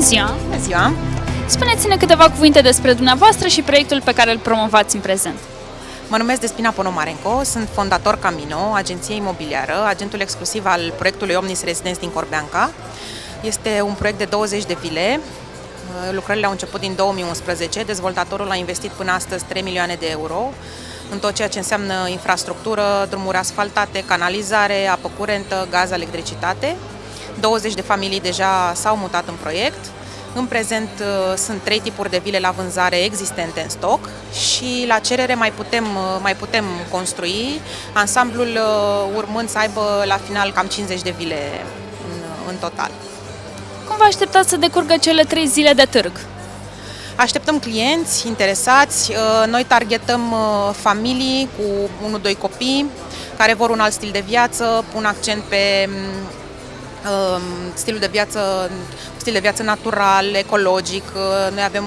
ziua! Bună ziua! Spuneți-ne câteva cuvinte despre dumneavoastră și proiectul pe care îl promovați în prezent. Mă numesc Despina Ponomarenco, sunt fondator Camino, agenție imobiliară, agentul exclusiv al proiectului Omnis Residence din Corbeanca. Este un proiect de 20 de vile. Lucrările au început din 2011. Dezvoltatorul a investit până astăzi 3 milioane de euro în tot ceea ce înseamnă infrastructură, drumuri asfaltate, canalizare, apă curentă, gaz, electricitate. 20 de familii deja s-au mutat în proiect. În prezent uh, sunt trei tipuri de vile la vânzare existente în stoc și la cerere mai putem, uh, mai putem construi, ansamblul uh, urmând să aibă la final cam 50 de vile în, în total. Cum vă așteptați să decurgă cele trei zile de târg? Așteptăm clienți interesați, noi targetăm familii cu 1-2 copii care vor un alt stil de viață, pun accent pe Um, stilul de viață, stil de viață natural, ecologic. Uh, noi avem,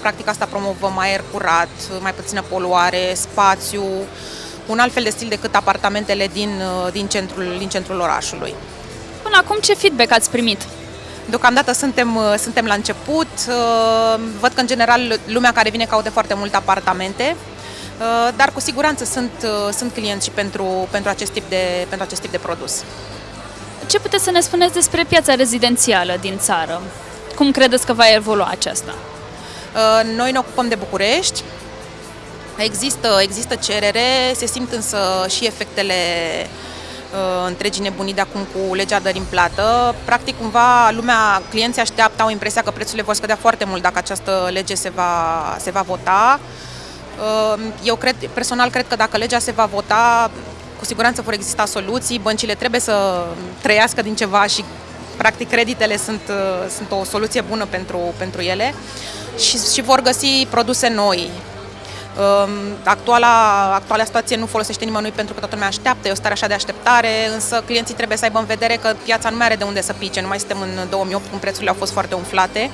practic asta promovăm aer curat, mai puțină poluare, spațiu, un alt fel de stil decât apartamentele din, uh, din, centrul, din centrul orașului. Până acum ce feedback ați primit? Deocamdată suntem, uh, suntem la început. Văd că, în general, lumea care vine caută foarte multe apartamente, dar cu siguranță sunt, sunt clienți și pentru, pentru, acest tip de, pentru acest tip de produs. Ce puteți să ne spuneți despre piața rezidențială din țară? Cum credeți că va evolua aceasta? Uh, noi ne ocupăm de București. Există, există cerere, se simt însă și efectele uh, întregii nebunii de acum cu legea dării în plată. Practic, cumva, lumea, clienții așteaptă, au impresia că prețurile vor scădea foarte mult dacă această lege se va, se va vota. Uh, eu cred, personal cred că dacă legea se va vota, cu siguranță vor exista soluții, băncile trebuie să trăiască din ceva și practic creditele sunt, uh, sunt o soluție bună pentru, pentru ele și, și vor găsi produse noi. Um, actuala, actuala situație nu folosește nimănui pentru că toată lumea așteaptă, e o stare așa de așteptare, însă clienții trebuie să aibă în vedere că piața nu mai are de unde să pice, nu mai suntem în 2008 când prețurile au fost foarte umflate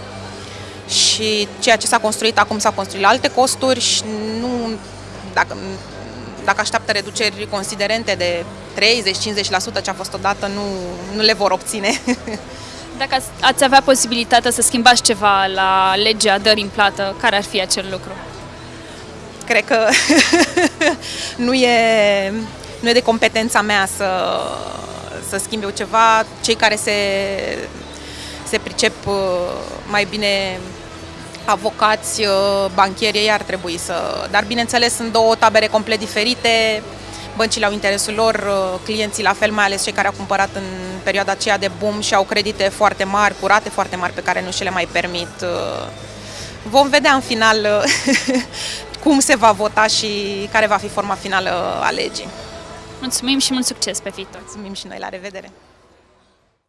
și ceea ce s-a construit acum s-a construit la alte costuri și nu, dacă, dacă așteaptă reduceri considerente de 30-50% ce a fost odată, nu, nu le vor obține. Dacă ați avea posibilitatea să schimbați ceva la legea dării în plată, care ar fi acel lucru? Cred că nu, e, nu e de competența mea să, să schimbe ceva. Cei care se, se pricep uh, mai bine avocați, uh, banchieri, ei ar trebui să... Dar bineînțeles sunt două tabere complet diferite, băncile au interesul lor, uh, clienții la fel, mai ales cei care au cumpărat în perioada aceea de boom și au credite foarte mari, curate foarte mari pe care nu și le mai permit. Uh. Vom vedea în final cum se va vota și care va fi forma finală a legii. Mulțumim și mult succes pe viitor! Mulțumim și noi, la revedere!